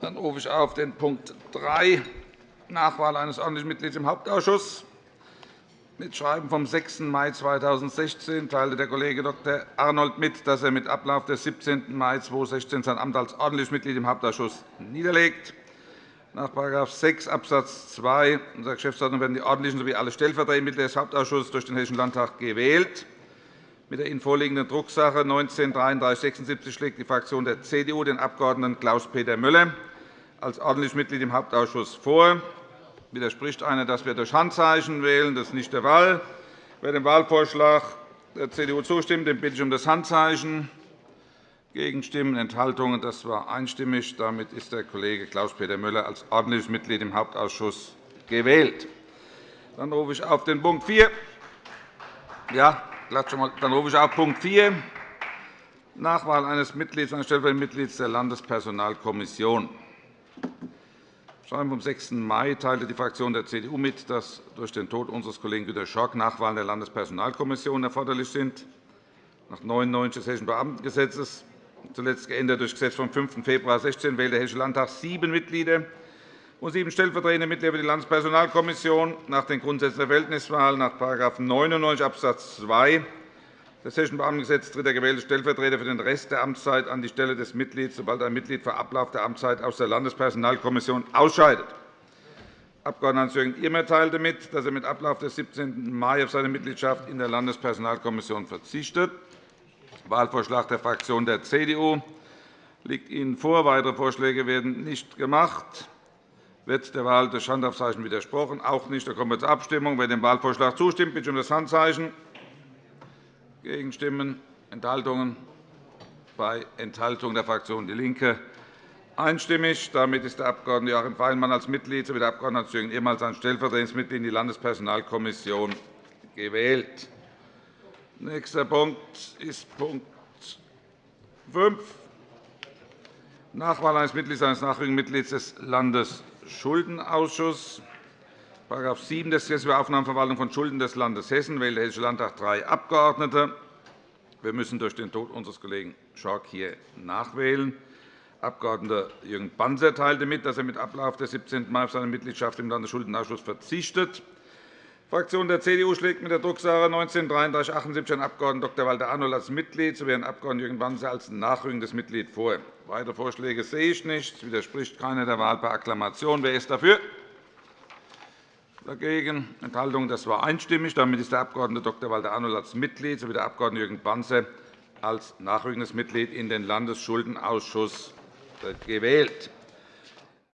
Dann rufe ich auf den Punkt 3, Nachwahl eines ordentlichen Mitglieds im Hauptausschuss. Mit Schreiben vom 6. Mai 2016 teilte der Kollege Dr. Arnold mit, dass er mit Ablauf des 17. Mai 2016 sein Amt als ordentliches Mitglied im Hauptausschuss niederlegt. Nach § 6 Abs. 2 unserer Geschäftsordnung werden die ordentlichen sowie alle stellvertretenden Mitglieder des Hauptausschusses durch den Hessischen Landtag gewählt. Mit der Ihnen vorliegenden Drucksache 19 /3376 schlägt die Fraktion der CDU den Abg. Klaus-Peter Müller als ordentliches Mitglied im Hauptausschuss vor. Widerspricht einer, dass wir durch Handzeichen wählen? Das ist nicht der Fall. Wer dem Wahlvorschlag der CDU zustimmt, den bitte ich um das Handzeichen. Gegenstimmen, Enthaltungen. Das war einstimmig. Damit ist der Kollege Klaus-Peter Müller als ordentliches Mitglied im Hauptausschuss gewählt. Dann rufe ich auf den Punkt 4. Ja, dann rufe ich auf Punkt 4. Nachwahl eines Mitglieds, eines stellvertretenden Mitglieds der Landespersonalkommission. Schreiben vom 6. Mai teilte die Fraktion der CDU mit, dass durch den Tod unseres Kollegen Günter Schork Nachwahlen der Landespersonalkommission erforderlich sind. Nach 99 des Hessischen Beamtengesetzes, zuletzt geändert durch Gesetz vom 5. Februar 2016, wählt der Hessische Landtag sieben Mitglieder und sieben stellvertretende Mitglieder für die Landespersonalkommission nach den Grundsätzen der Verhältniswahl nach § 99 Abs. 2 des Hessischen Beamtengesetzes tritt der gewählte Stellvertreter für den Rest der Amtszeit an die Stelle des Mitglieds, sobald ein Mitglied vor Ablauf der Amtszeit aus der Landespersonalkommission ausscheidet. Abg. Hans-Jürgen Irmer teilte mit, dass er mit Ablauf des 17. Mai auf seine Mitgliedschaft in der Landespersonalkommission verzichtet. Wahlvorschlag der Fraktion der CDU liegt Ihnen vor. Weitere Vorschläge werden nicht gemacht. Wird der Wahl durch Handaufzeichen widersprochen? Auch nicht. Dann kommen wir zur Abstimmung. Wer dem Wahlvorschlag zustimmt, bitte um das Handzeichen. Gegenstimmen, Enthaltungen bei Enthaltung der Fraktion DIE LINKE einstimmig. Damit ist der Abg. Joachim Feigenmann als Mitglied sowie der Abg. Hans-Jürgen Ehrmann als stellvertretendes Mitglied in die Landespersonalkommission gewählt. Nächster Punkt ist Punkt 5, Nachwahl eines Mitglieds eines nachrückenden Mitglieds des Landesschuldenausschusses. § 7 des Gesetzes über Aufnahmeverwaltung von Schulden des Landes Hessen wählt der Hessische Landtag drei Abgeordnete. Wir müssen durch den Tod unseres Kollegen Schork hier nachwählen. Abg. Jürgen Banzer teilte mit, dass er mit Ablauf des 17. Mai auf seine Mitgliedschaft im Landesschuldenausschuss verzichtet. Die Fraktion der CDU schlägt mit der Drucksache 19 /3378 Herrn Abg. Dr. Walter Arnold als Mitglied sowie Herrn Abg. Jürgen Banzer als nachrückendes Mitglied vor. Weitere Vorschläge sehe ich nicht. Es widerspricht keiner der Wahl per Akklamation. Wer ist dafür? Dagegen Enthaltungen. Das war einstimmig. Damit ist der Abg. Dr. Walter Arnold als Mitglied sowie der Abg. Jürgen Banzer als nachrückendes Mitglied in den Landesschuldenausschuss gewählt.